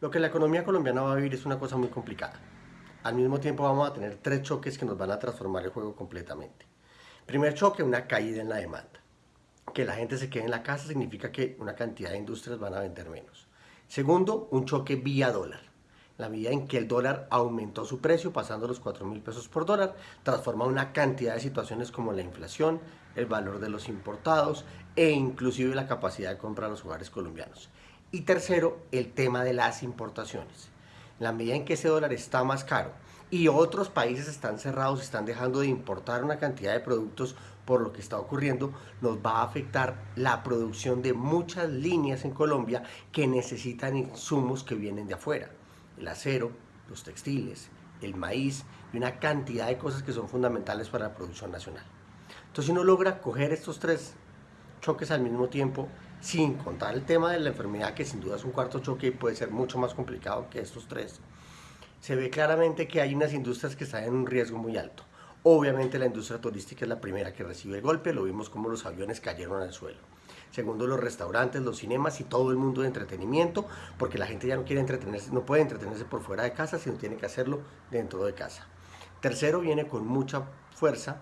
Lo que la economía colombiana va a vivir es una cosa muy complicada. Al mismo tiempo vamos a tener tres choques que nos van a transformar el juego completamente. Primer choque, una caída en la demanda. Que la gente se quede en la casa significa que una cantidad de industrias van a vender menos. Segundo, un choque vía dólar. La medida en que el dólar aumentó su precio, pasando los 4 mil pesos por dólar, transforma una cantidad de situaciones como la inflación, el valor de los importados e inclusive la capacidad de compra de los hogares colombianos. Y tercero, el tema de las importaciones. En la medida en que ese dólar está más caro y otros países están cerrados, están dejando de importar una cantidad de productos por lo que está ocurriendo, nos va a afectar la producción de muchas líneas en Colombia que necesitan insumos que vienen de afuera. El acero, los textiles, el maíz y una cantidad de cosas que son fundamentales para la producción nacional. Entonces si uno logra coger estos tres choques al mismo tiempo, sin contar el tema de la enfermedad, que sin duda es un cuarto choque y puede ser mucho más complicado que estos tres, se ve claramente que hay unas industrias que están en un riesgo muy alto. Obviamente la industria turística es la primera que recibe el golpe, lo vimos como los aviones cayeron al suelo. Segundo, los restaurantes, los cinemas y todo el mundo de entretenimiento, porque la gente ya no quiere entretenerse, no puede entretenerse por fuera de casa, sino tiene que hacerlo dentro de casa. Tercero, viene con mucha fuerza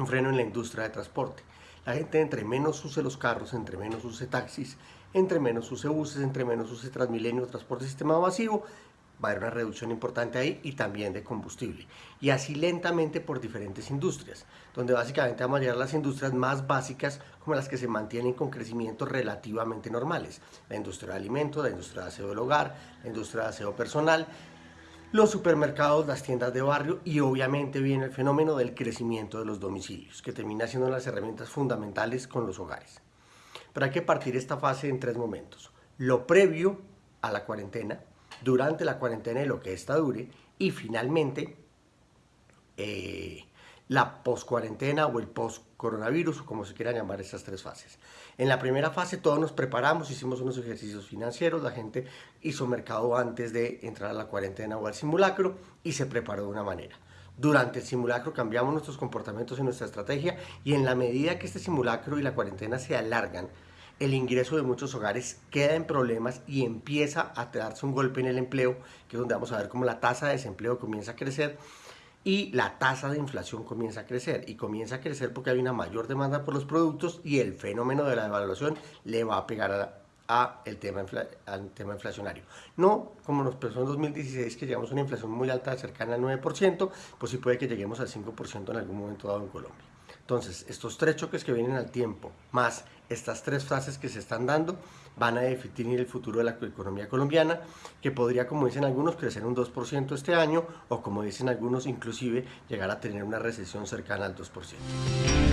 un freno en la industria de transporte. La gente entre menos use los carros, entre menos use taxis, entre menos use buses, entre menos use Transmilenio, transporte sistema masivo, va a haber una reducción importante ahí y también de combustible. Y así lentamente por diferentes industrias, donde básicamente vamos a llegar a las industrias más básicas como las que se mantienen con crecimientos relativamente normales. La industria de alimentos, la industria de aseo del hogar, la industria de aseo personal, los supermercados, las tiendas de barrio y obviamente viene el fenómeno del crecimiento de los domicilios, que termina siendo las herramientas fundamentales con los hogares. Pero hay que partir esta fase en tres momentos. Lo previo a la cuarentena, durante la cuarentena y lo que ésta dure, y finalmente eh, la post-cuarentena o el post-coronavirus, como se quieran llamar estas tres fases. En la primera fase todos nos preparamos, hicimos unos ejercicios financieros, la gente hizo mercado antes de entrar a la cuarentena o al simulacro y se preparó de una manera. Durante el simulacro cambiamos nuestros comportamientos y nuestra estrategia y en la medida que este simulacro y la cuarentena se alargan, el ingreso de muchos hogares queda en problemas y empieza a darse un golpe en el empleo, que es donde vamos a ver cómo la tasa de desempleo comienza a crecer y la tasa de inflación comienza a crecer y comienza a crecer porque hay una mayor demanda por los productos y el fenómeno de la devaluación le va a pegar a, el tema al tema inflacionario. No como nos pasó en 2016 que llegamos a una inflación muy alta cercana al 9%, pues sí puede que lleguemos al 5% en algún momento dado en Colombia. Entonces, estos tres choques que vienen al tiempo, más estas tres fases que se están dando, van a definir el futuro de la economía colombiana, que podría, como dicen algunos, crecer un 2% este año, o como dicen algunos, inclusive llegar a tener una recesión cercana al 2%.